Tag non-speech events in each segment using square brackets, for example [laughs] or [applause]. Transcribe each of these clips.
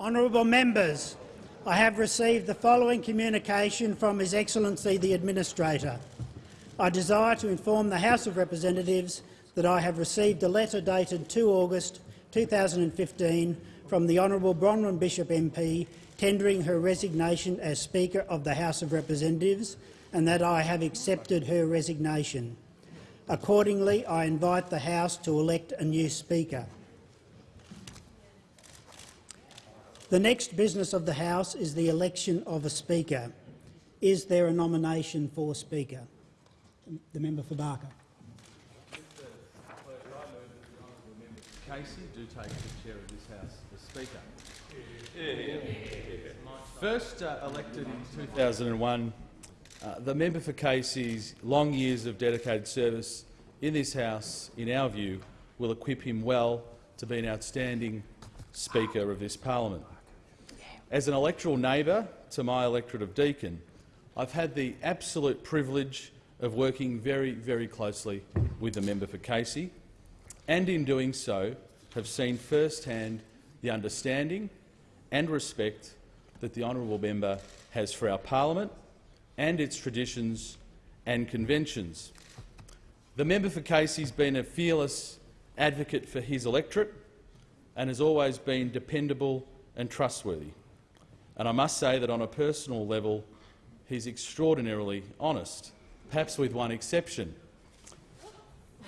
Honourable members, I have received the following communication from His Excellency the Administrator. I desire to inform the House of Representatives that I have received a letter dated 2 August 2015 from the Honourable Bronwyn Bishop MP tendering her resignation as Speaker of the House of Representatives and that I have accepted her resignation. Accordingly, I invite the House to elect a new Speaker. The next business of the House is the election of a Speaker. Is there a nomination for Speaker? The member for Barker. Casey do take the chair of this House as Speaker. First uh, elected in 2001, uh, the member for Casey's long years of dedicated service in this House, in our view, will equip him well to be an outstanding Speaker of this parliament. As an electoral neighbour to my electorate of Deakin, I've had the absolute privilege of working very, very closely with the member for Casey, and in doing so have seen firsthand the understanding and respect that the honourable member has for our parliament and its traditions and conventions. The member for Casey has been a fearless advocate for his electorate and has always been dependable and trustworthy. And I must say that on a personal level, he's extraordinarily honest, perhaps with one exception.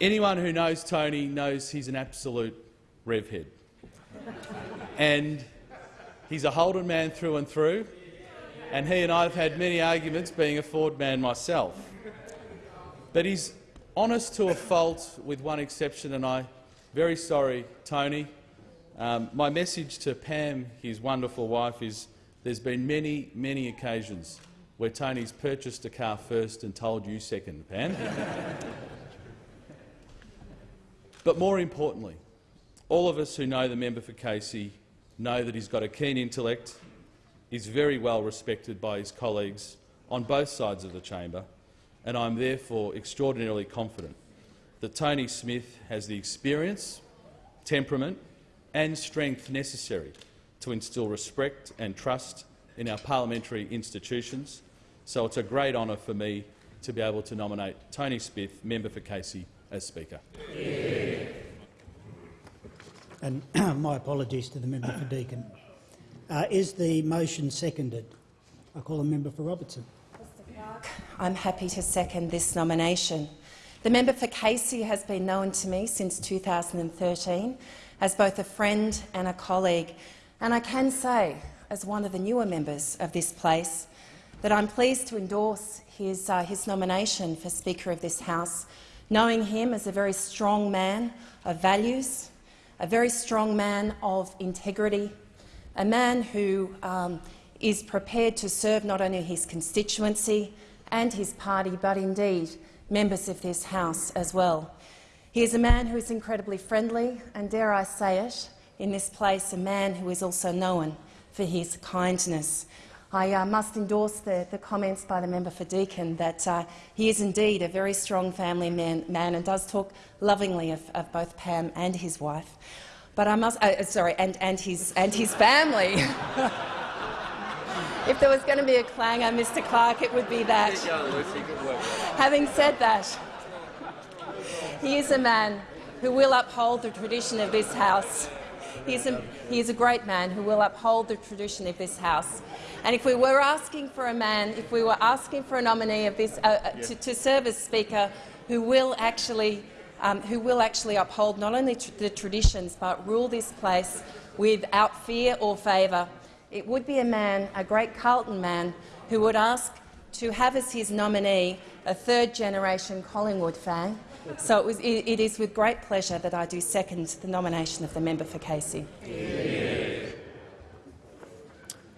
Anyone who knows Tony knows he's an absolute revhead. and he's a Holden man through and through, and he and I have had many arguments, being a Ford man myself. But he's honest to a fault, with one exception, and I'm very sorry, Tony. Um, my message to Pam, his wonderful wife, is there's been many, many occasions where Tony's purchased a car first and told you second, Pam. [laughs] but more importantly, all of us who know the member for Casey know that he's got a keen intellect, is very well respected by his colleagues on both sides of the chamber, and I'm therefore extraordinarily confident that Tony Smith has the experience, temperament and strength necessary to instil respect and trust in our parliamentary institutions. So it's a great honour for me to be able to nominate Tony Smith, member for Casey, as Speaker. And [clears throat] my apologies to the member for Deakin. Uh, is the motion seconded? I call the member for Robertson. I'm happy to second this nomination. The member for Casey has been known to me since 2013 as both a friend and a colleague, and I can say, as one of the newer members of this place, that I'm pleased to endorse his, uh, his nomination for Speaker of this House, knowing him as a very strong man of values, a very strong man of integrity, a man who um, is prepared to serve not only his constituency and his party, but indeed members of this House as well. He is a man who is incredibly friendly and, dare I say it, in this place, a man who is also known for his kindness. I uh, must endorse the, the, comments by the member for Deakin that uh, he is indeed a very strong family man, man and does talk lovingly of, of, both Pam and his wife. But I must, uh, sorry, and, and, his, and his family. [laughs] if there was going to be a clanger, Mr Clerk, it would be that. Having said that, he is a man who will uphold the tradition of this House He's a, he is a great man who will uphold the tradition of this House. And if we were asking for a man, if we were asking for a nominee of this, uh, uh to, to, serve as Speaker who will actually, um, who will actually uphold not only tr the traditions but rule this place without fear or favour, it would be a man, a great Carlton man, who would ask to have as his nominee a third-generation Collingwood fan so it, was, it, it is with great pleasure that I do second the nomination of the member for Casey.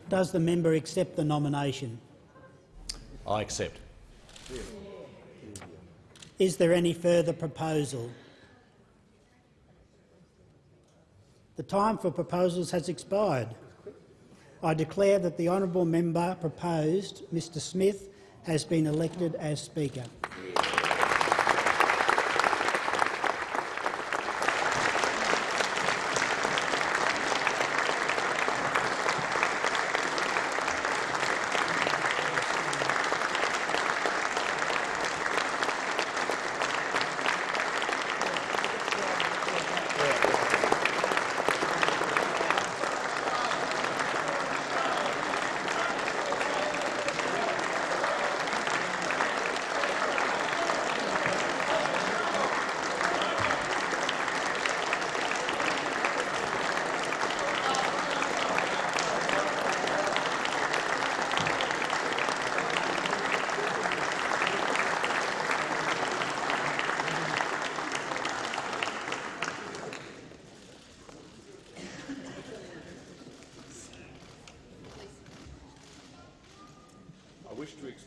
Does the member accept the nomination? I accept. Is there any further proposal? The time for proposals has expired. I declare that the honourable member proposed, Mr Smith, has been elected as Speaker.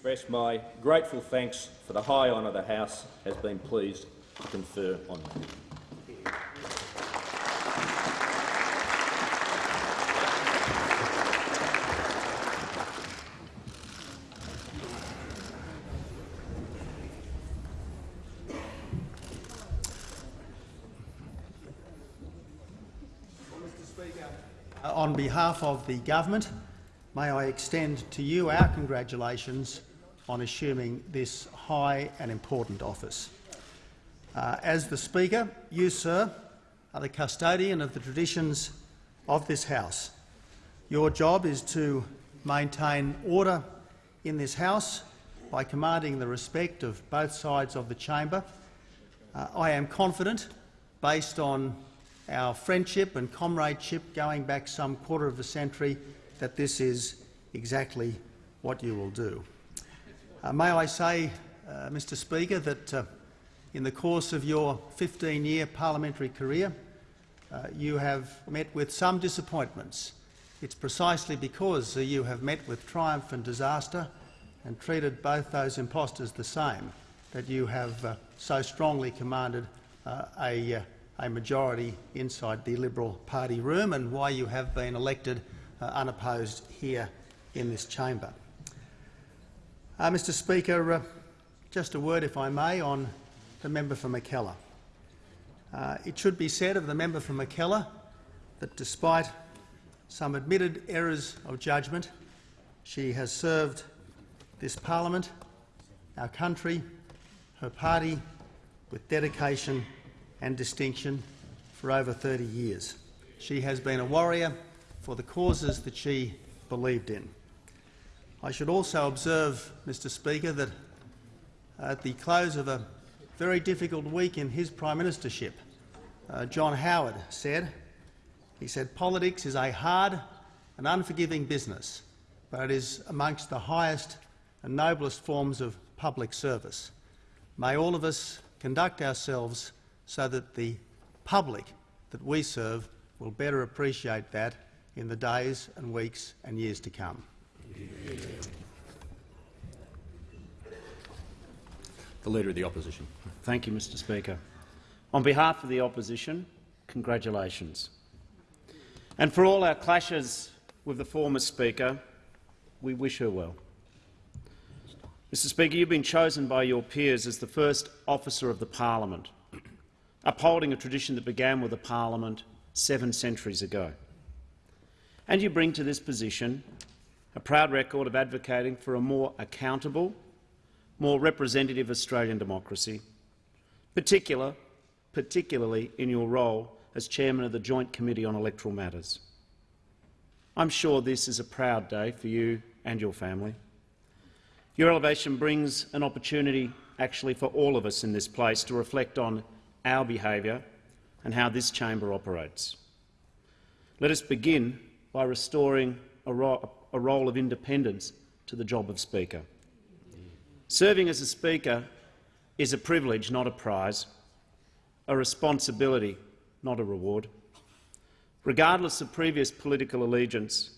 Express my grateful thanks for the high honour the House has been pleased to confer on me. On behalf of the government, may I extend to you our congratulations on assuming this high and important office. Uh, as the Speaker, you, sir, are the custodian of the traditions of this House. Your job is to maintain order in this House by commanding the respect of both sides of the chamber. Uh, I am confident, based on our friendship and comradeship going back some quarter of a century, that this is exactly what you will do. Uh, may I say, uh, Mr Speaker, that uh, in the course of your 15-year parliamentary career, uh, you have met with some disappointments. It's precisely because uh, you have met with triumph and disaster and treated both those impostors the same that you have uh, so strongly commanded a, a majority inside the Liberal Party room and why you have been elected unopposed here in this chamber. Uh, Mr Speaker, uh, just a word, if I may, on the member for Mackellar. Uh, it should be said of the member for Mackellar that despite some admitted errors of judgment, she has served this parliament, our country, her party with dedication and distinction for over 30 years. She has been a warrior for the causes that she believed in. I should also observe, Mr Speaker, that at the close of a very difficult week in his prime ministership, uh, John Howard said, he said, politics is a hard and unforgiving business, but it is amongst the highest and noblest forms of public service. May all of us conduct ourselves so that the public that we serve will better appreciate that in the days and weeks and years to come. The Leader of the Opposition. Thank you, Mr Speaker. On behalf of the opposition, congratulations. And for all our clashes with the former Speaker, we wish her well. Mr Speaker, you've been chosen by your peers as the first officer of the parliament, upholding a tradition that began with the parliament seven centuries ago. And you bring to this position a proud record of advocating for a more accountable, more representative Australian democracy, particular, particularly in your role as chairman of the Joint Committee on Electoral Matters. I'm sure this is a proud day for you and your family. Your elevation brings an opportunity actually for all of us in this place to reflect on our behaviour and how this chamber operates. Let us begin by restoring a, a role of independence to the job of Speaker. Serving as a Speaker is a privilege, not a prize, a responsibility, not a reward. Regardless of previous political allegiance,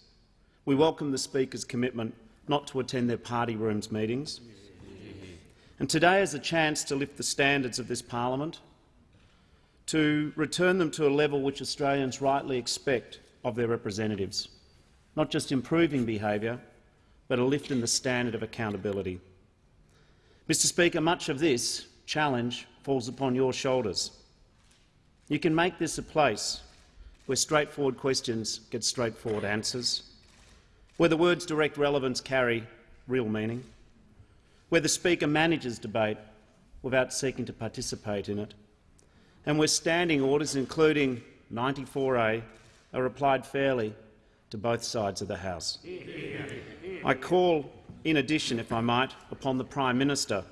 we welcome the Speaker's commitment not to attend their party rooms meetings. And today is a chance to lift the standards of this parliament, to return them to a level which Australians rightly expect of their representatives, not just improving behaviour, but a lift in the standard of accountability. Mr Speaker, much of this challenge falls upon your shoulders. You can make this a place where straightforward questions get straightforward answers, where the words direct relevance carry real meaning, where the Speaker manages debate without seeking to participate in it, and where standing orders, including 94A, are applied fairly to both sides of the House. I call, in addition, if I might, upon the Prime Minister,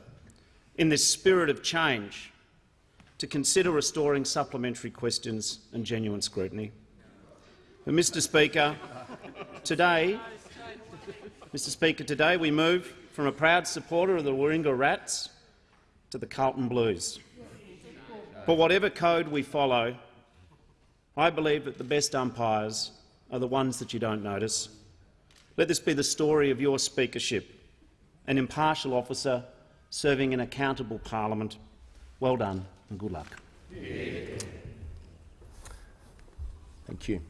in this spirit of change, to consider restoring supplementary questions and genuine scrutiny. But, Mr Speaker, today, Mr Speaker, today we move from a proud supporter of the Warringah Rats to the Carlton Blues. But whatever code we follow, I believe that the best umpires are the ones that you don't notice. Let this be the story of your speakership. an impartial officer serving an accountable parliament. Well done and good luck. Thank you.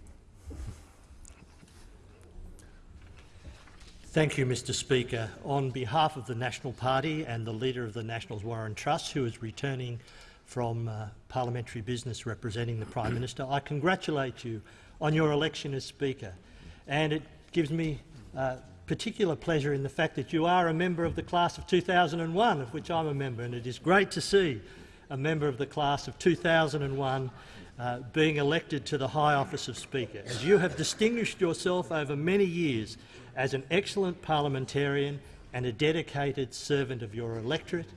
Thank you, Mr Speaker. On behalf of the National Party and the Leader of the Nationals, Warren Truss, who is returning from uh, parliamentary business representing the Prime Minister, I congratulate you on your election as Speaker. And it gives me uh, particular pleasure in the fact that you are a member of the class of 2001, of which I'm a member, and it is great to see a member of the class of 2001 uh, being elected to the high office of Speaker, as you have distinguished yourself over many years as an excellent parliamentarian and a dedicated servant of your electorate.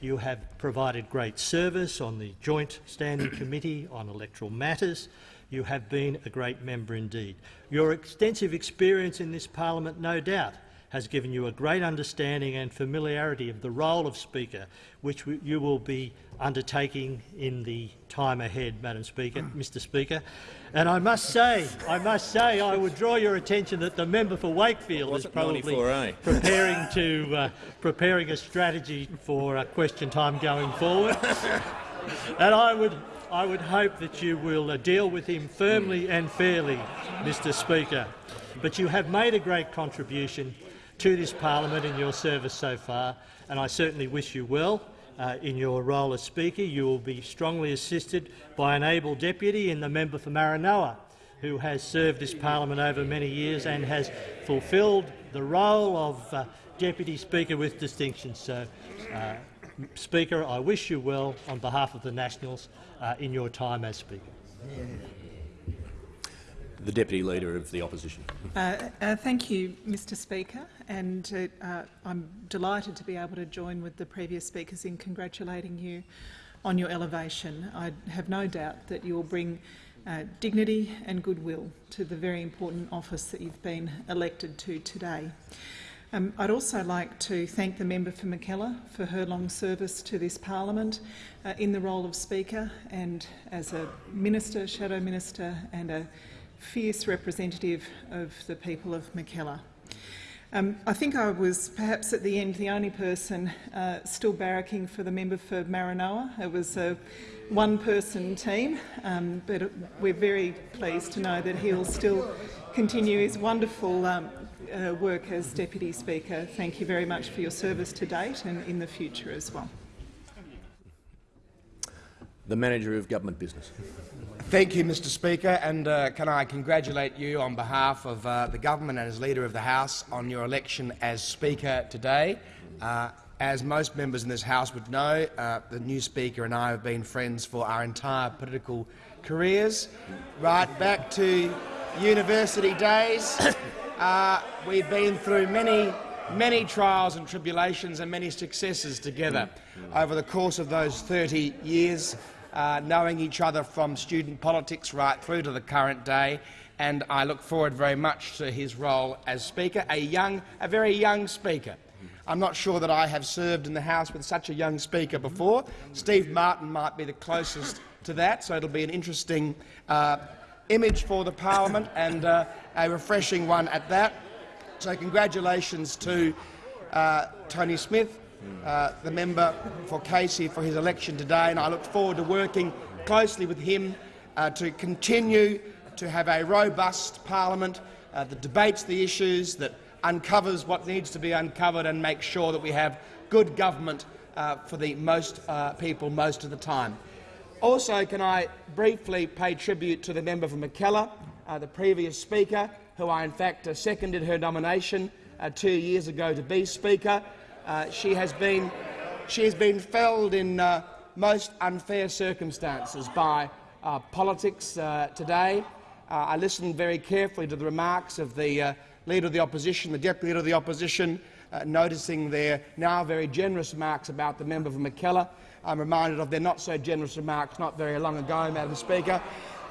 You have provided great service on the Joint Standing Committee on Electoral Matters. You have been a great member indeed. Your extensive experience in this parliament, no doubt, has given you a great understanding and familiarity of the role of Speaker, which you will be undertaking in the time ahead, Madam Speaker, [clears throat] Mr Speaker. And I must say, I must say, I would draw your attention that the member for Wakefield is probably 94A. [laughs] preparing to uh, preparing a strategy for uh, question time going forward. [laughs] and I would I would hope that you will uh, deal with him firmly and fairly, Mr Speaker. But you have made a great contribution to this parliament in your service so far, and I certainly wish you well uh, in your role as Speaker. You will be strongly assisted by an able deputy in the member for Maranoa, who has served this parliament over many years and has fulfilled the role of uh, Deputy Speaker with distinction. So, uh, Speaker, I wish you well on behalf of the Nationals uh, in your time as Speaker. The Deputy Leader of the Opposition. Uh, uh, thank you, Mr Speaker, and uh, uh, I'm delighted to be able to join with the previous speakers in congratulating you on your elevation. I have no doubt that you will bring uh, dignity and goodwill to the very important office that you've been elected to today. Um, I'd also like to thank the member for Mackellar for her long service to this parliament uh, in the role of Speaker and as a Minister, Shadow Minister and a fierce representative of the people of Mackellar. Um, I think I was perhaps at the end the only person uh, still barracking for the member for Maranoa. It was a one-person team, um, but we're very pleased to know that he'll still continue his wonderful um, uh, work as Deputy Speaker. Thank you very much for your service to date and in the future as well. The Manager of Government Business. Thank you, Mr Speaker, and uh, can I congratulate you on behalf of uh, the government and as Leader of the House on your election as Speaker today. Uh, as most members in this House would know, uh, the new Speaker and I have been friends for our entire political careers, right back to university days. Uh, we've been through many many trials and tribulations and many successes together over the course of those 30 years uh, knowing each other from student politics right through to the current day, and I look forward very much to his role as Speaker, a, young, a very young Speaker. I'm not sure that I have served in the House with such a young Speaker before. Steve Martin might be the closest to that, so it'll be an interesting uh, image for the parliament and uh, a refreshing one at that. So congratulations to uh, Tony Smith, uh, the member for Casey for his election today, and I look forward to working closely with him uh, to continue to have a robust parliament uh, that debates the issues, that uncovers what needs to be uncovered and makes sure that we have good government uh, for the most people most of the time. Also, can I briefly pay tribute to the member for Mackellar, the previous Speaker, who I in fact seconded her nomination two years ago to be Speaker. Uh, she has been she has been felled in uh, most unfair circumstances by uh, politics uh, today. Uh, I listened very carefully to the remarks of the uh, Leader of the Opposition, the Deputy Leader of the Opposition, noticing their now very generous remarks about the member for Mackellar. I'm reminded of their not-so-generous remarks not very long ago, Madam Speaker.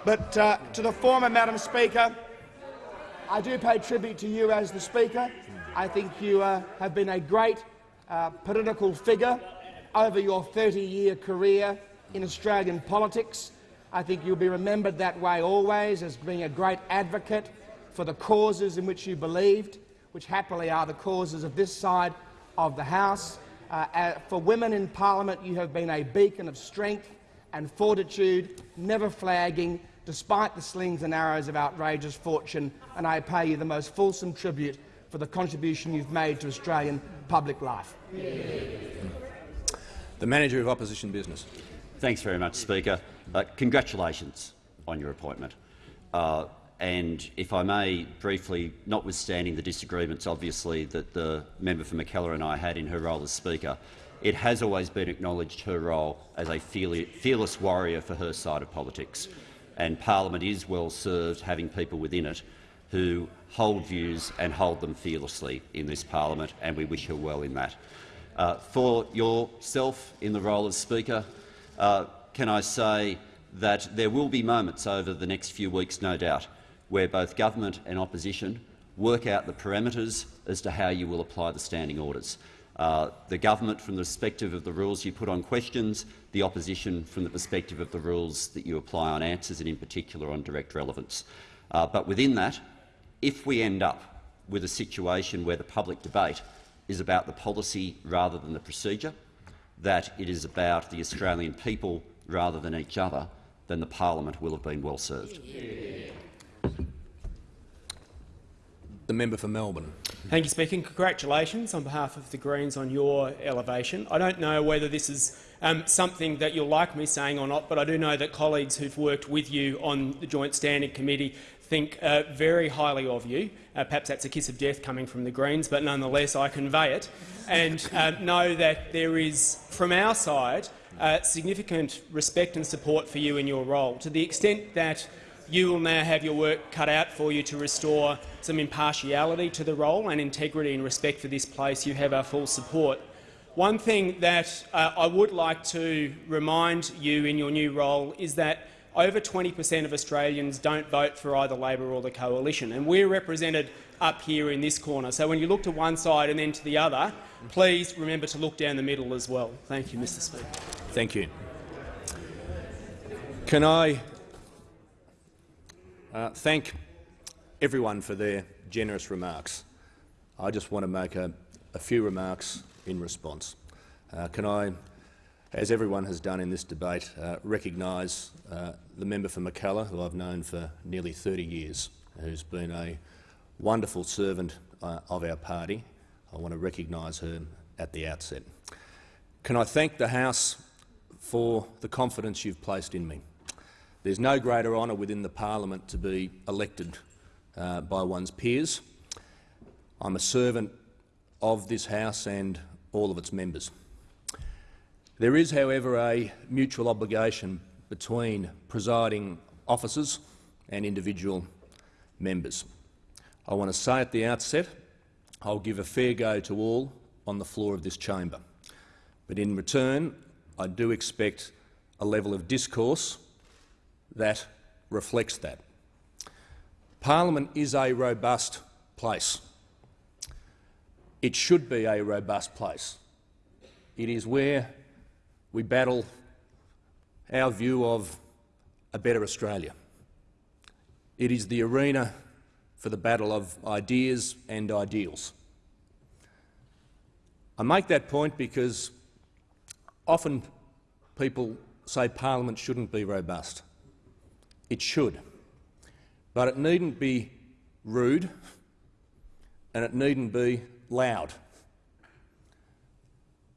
But to the former Madam Speaker, I do pay tribute to you as the Speaker. I think you have been a great uh, political figure over your 30-year career in Australian politics. I think you'll be remembered that way always as being a great advocate for the causes in which you believed, which happily are the causes of this side of the House. Uh, uh, for women in Parliament, you have been a beacon of strength and fortitude, never flagging, despite the slings and arrows of outrageous fortune, and I pay you the most fulsome tribute for the contribution you've made to Australian public life. The Manager of Opposition Business. Thanks very much, Speaker. Uh, congratulations on your appointment. Uh, and if I may briefly, notwithstanding the disagreements obviously that the member for Mackellar and I had in her role as Speaker, it has always been acknowledged her role as a fearless warrior for her side of politics. And Parliament is well served having people within it who hold views and hold them fearlessly in this parliament, and we wish her well in that. Uh, for yourself in the role of Speaker, uh, can I say that there will be moments over the next few weeks, no doubt, where both government and opposition work out the parameters as to how you will apply the standing orders. Uh, the government from the perspective of the rules you put on questions, the opposition from the perspective of the rules that you apply on answers and in particular on direct relevance. Uh, but within that, if we end up with a situation where the public debate is about the policy rather than the procedure, that it is about the Australian people rather than each other, then the parliament will have been well served. The member for Melbourne. Thank you, Speaker. Congratulations on behalf of the Greens on your elevation. I don't know whether this is um, something that you'll like me saying or not, but I do know that colleagues who've worked with you on the Joint Standing Committee think uh, very highly of you. Uh, perhaps that's a kiss of death coming from the Greens, but nonetheless I convey it, and uh, know that there is, from our side, uh, significant respect and support for you in your role, to the extent that you will now have your work cut out for you to restore some impartiality to the role and integrity and respect for this place. You have our full support. One thing that uh, I would like to remind you in your new role is that over 20 per cent of Australians don't vote for either Labor or the Coalition, and we're represented up here in this corner. So when you look to one side and then to the other, please remember to look down the middle as well. Thank you, Mr Speaker. Thank you. Can I uh, thank everyone for their generous remarks. I just want to make a, a few remarks in response. Uh, can I, as everyone has done in this debate, uh, recognise uh, the member for Mackellar, who I've known for nearly 30 years, who's been a wonderful servant uh, of our party. I want to recognise her at the outset. Can I thank the House for the confidence you've placed in me? There's no greater honour within the parliament to be elected uh, by one's peers. I'm a servant of this House and all of its members. There is, however, a mutual obligation between presiding officers and individual members. I want to say at the outset I'll give a fair go to all on the floor of this chamber. But in return, I do expect a level of discourse that reflects that. Parliament is a robust place. It should be a robust place. It is where we battle our view of a better Australia. It is the arena for the battle of ideas and ideals. I make that point because often people say Parliament shouldn't be robust. It should. But it needn't be rude and it needn't be loud.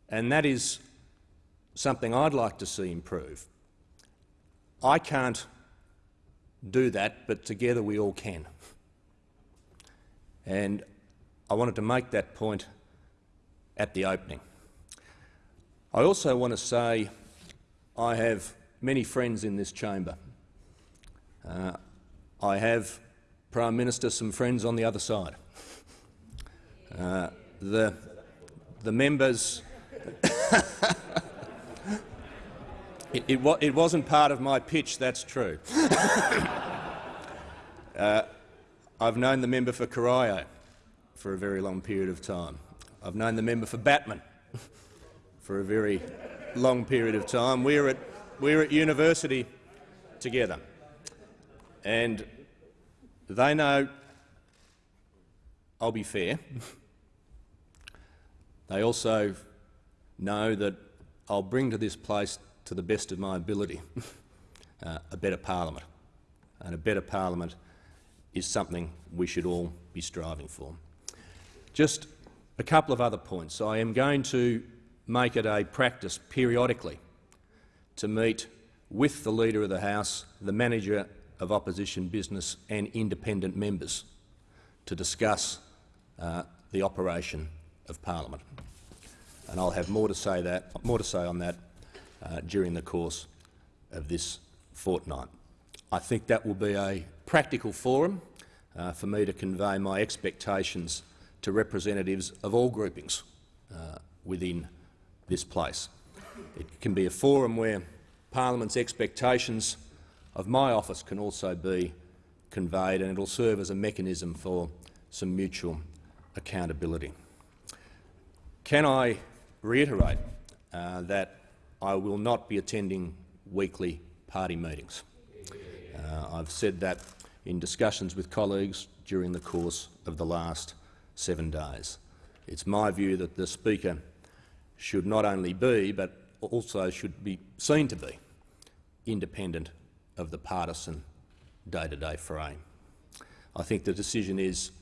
And that is something I'd like to see improve. I can't do that, but together we all can. And I wanted to make that point at the opening. I also want to say I have many friends in this chamber. Uh, I have, Prime Minister, some friends on the other side. Uh, the, the members... [laughs] it, it, wa it, wasn't part of my pitch, that's true. [coughs] uh, I've known the member for Corio for a very long period of time. I've known the member for Batman for a very long period of time. We're at, we're at university together. And they know I'll be fair. They also know that I'll bring to this place, to the best of my ability, [laughs] uh, a better parliament. And a better parliament is something we should all be striving for. Just a couple of other points. I am going to make it a practice periodically to meet with the Leader of the House, the Manager of Opposition Business and independent members to discuss uh, the operation of parliament. And I'll have more to say, that, more to say on that uh, during the course of this fortnight. I think that will be a practical forum uh, for me to convey my expectations to representatives of all groupings uh, within this place. It can be a forum where Parliament's expectations of my office can also be conveyed and it will serve as a mechanism for some mutual accountability. Can I reiterate uh, that I will not be attending weekly party meetings? Uh, I've said that in discussions with colleagues during the course of the last seven days. It's my view that the Speaker should not only be, but also should be seen to be, independent of the partisan day-to-day -day frame. I think the decision is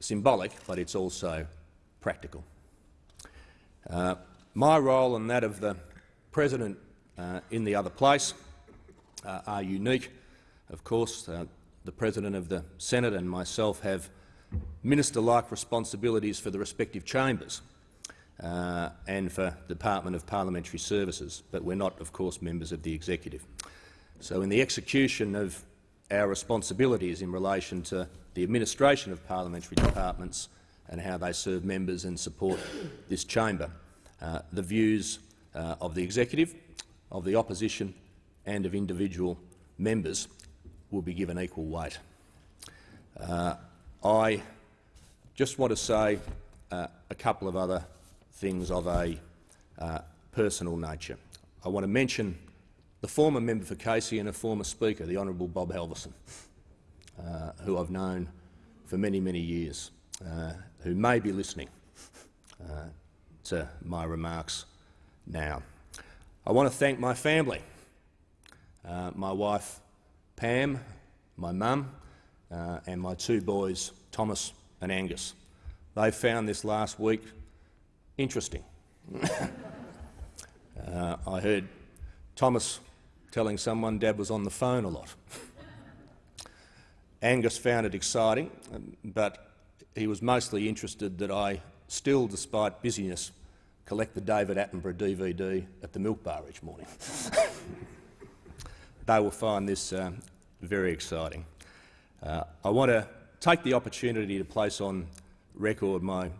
symbolic, but it's also practical. Uh, my role and that of the President uh, in the other place uh, are unique. Of course, uh, the President of the Senate and myself have minister-like responsibilities for the respective chambers uh, and for the Department of Parliamentary Services, but we're not, of course, members of the executive. So in the execution of our responsibilities in relation to the administration of parliamentary departments and how they serve members and support this chamber, uh, the views uh, of the executive, of the opposition and of individual members will be given equal weight. Uh, I just want to say uh, a couple of other things of a uh, personal nature. I want to mention the former member for Casey and a former Speaker, the Honourable Bob Halverson, uh, who I've known for many, many years, uh, who may be listening uh, to my remarks now. I want to thank my family, uh, my wife Pam, my mum uh, and my two boys Thomas and Angus. They found this last week interesting. [laughs] Uh, I heard Thomas telling someone Dad was on the phone a lot. Angus found it exciting, but he was mostly interested that I still, despite busyness, collect the David Attenborough DVD at the milk bar each morning. [laughs] they will find this uh, very exciting. Uh, I want to take the opportunity to place on record my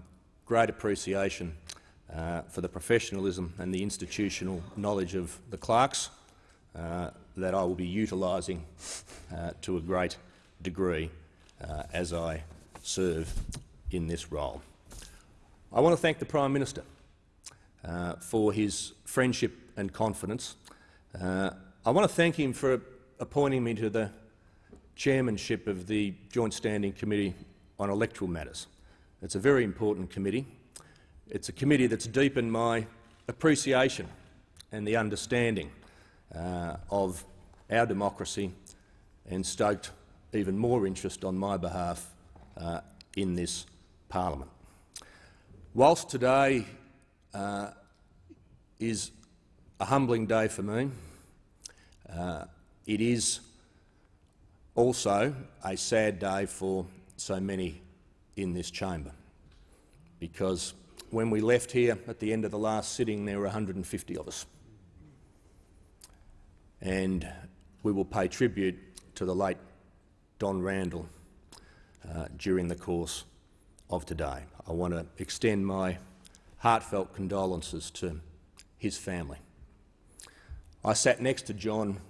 great appreciation uh, for the professionalism and the institutional knowledge of the clerks that I will be utilising uh, to a great degree uh, as I serve in this role. I want to thank the Prime Minister uh, for his friendship and confidence. Uh, I want to thank him for appointing me to the chairmanship of the Joint Standing Committee on Electoral Matters. It's a very important committee. It's a committee that's deepened my appreciation and the understanding uh, of our democracy and stoked even more interest on my behalf uh, in this parliament. Whilst today uh, is a humbling day for me, uh, it is also a sad day for so many in this chamber, because when we left here at the end of the last sitting, there were 150 of us and we will pay tribute to the late Don Randall uh, during the course of today. I want to extend my heartfelt condolences to his family. I sat next to John,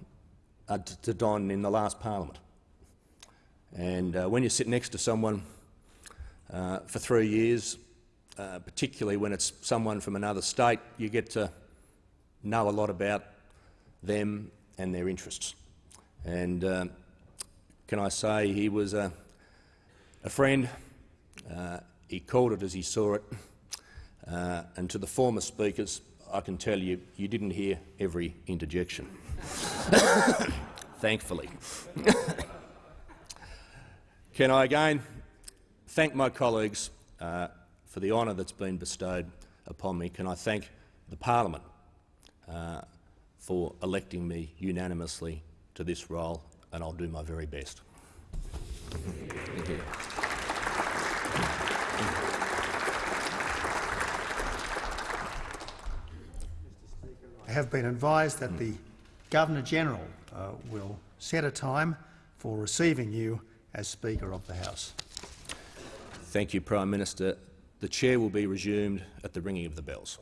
uh, to Don in the last parliament, and uh, when you sit next to someone uh, for three years, uh, particularly when it's someone from another state, you get to know a lot about them and their interests. And uh, can I say he was a, a friend. Uh, he called it as he saw it. Uh, and to the former speakers, I can tell you, you didn't hear every interjection. [coughs] Thankfully. [coughs] can I again thank my colleagues uh, for the honour that's been bestowed upon me? Can I thank the parliament uh, for electing me unanimously to this role, and I'll do my very best. Thank you. I have been advised that the Governor-General uh, will set a time for receiving you as Speaker of the House. Thank you, Prime Minister. The chair will be resumed at the ringing of the bells.